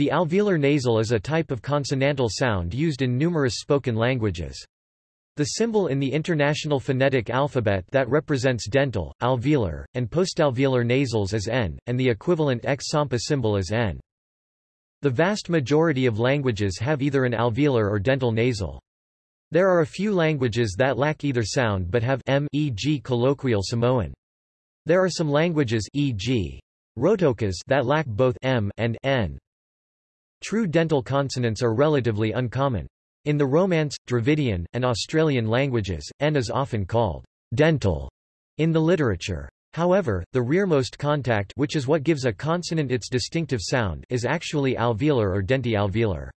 The alveolar nasal is a type of consonantal sound used in numerous spoken languages. The symbol in the International Phonetic Alphabet that represents dental, alveolar, and postalveolar nasals is N, and the equivalent X-SAMPA symbol is N. The vast majority of languages have either an alveolar or dental nasal. There are a few languages that lack either sound but have m e.g. colloquial Samoan. There are some languages e.g. Rotokas that lack both m and n. True dental consonants are relatively uncommon. In the Romance, Dravidian, and Australian languages, n is often called dental in the literature. However, the rearmost contact which is what gives a consonant its distinctive sound is actually alveolar or denti-alveolar.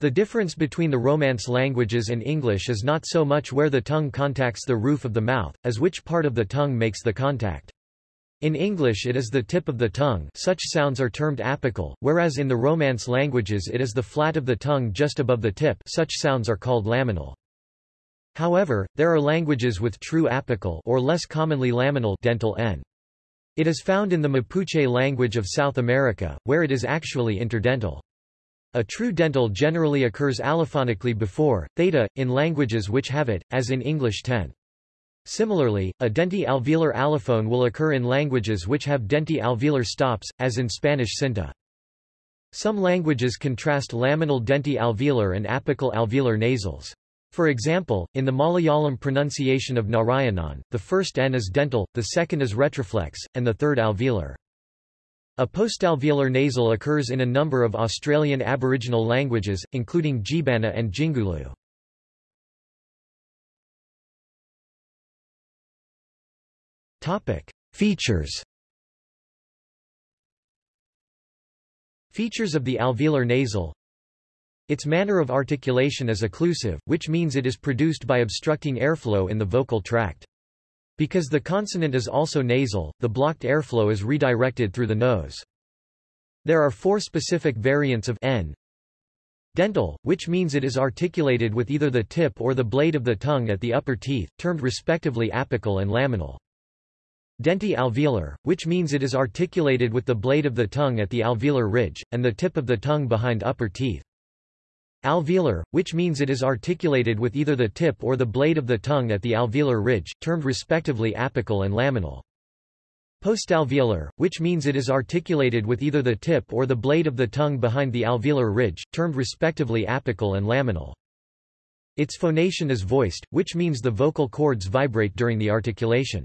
The difference between the Romance languages and English is not so much where the tongue contacts the roof of the mouth, as which part of the tongue makes the contact. In English it is the tip of the tongue such sounds are termed apical, whereas in the Romance languages it is the flat of the tongue just above the tip such sounds are called laminal. However, there are languages with true apical or less commonly laminal dental n. It is found in the Mapuche language of South America, where it is actually interdental. A true dental generally occurs allophonically before, theta, in languages which have it, as in English 10. Similarly, a denti-alveolar allophone will occur in languages which have denti-alveolar stops, as in Spanish cinta. Some languages contrast laminal denti-alveolar and apical alveolar nasals. For example, in the Malayalam pronunciation of Narayanan, the first N is dental, the second is retroflex, and the third alveolar. A postalveolar nasal occurs in a number of Australian Aboriginal languages, including Djeebbana and Jingulu. Topic: Features. Features of the alveolar nasal. Its manner of articulation is occlusive, which means it is produced by obstructing airflow in the vocal tract. Because the consonant is also nasal, the blocked airflow is redirected through the nose. There are four specific variants of n. Dental, which means it is articulated with either the tip or the blade of the tongue at the upper teeth, termed respectively apical and laminal. Denti-alveolar, which means it is articulated with the blade of the tongue at the alveolar ridge, and the tip of the tongue behind upper teeth. Alveolar, which means it is articulated with either the tip or the blade of the tongue at the alveolar ridge, termed respectively apical and laminal. Postalveolar, which means it is articulated with either the tip or the blade of the tongue behind the alveolar ridge, termed respectively apical and laminal. Its phonation is voiced, which means the vocal cords vibrate during the articulation.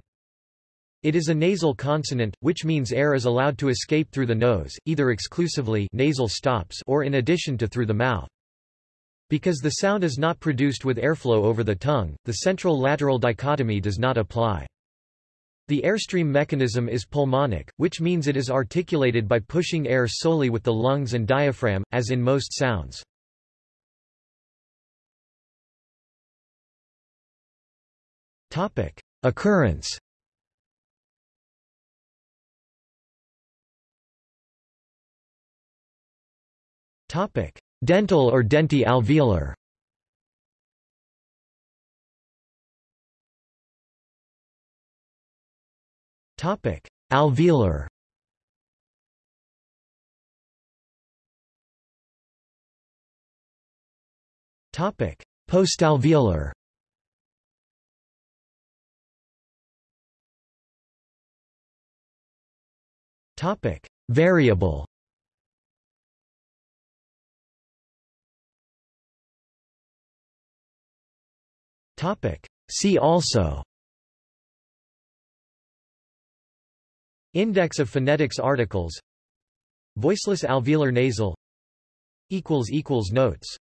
It is a nasal consonant, which means air is allowed to escape through the nose, either exclusively nasal stops or in addition to through the mouth. Because the sound is not produced with airflow over the tongue, the central-lateral dichotomy does not apply. The airstream mechanism is pulmonic, which means it is articulated by pushing air solely with the lungs and diaphragm, as in most sounds. Occurrence Dental or denti-alveolar Topic: Alveolar. Topic: Postalveolar. Variable See also. Index of phonetics articles. Voiceless alveolar nasal. Notes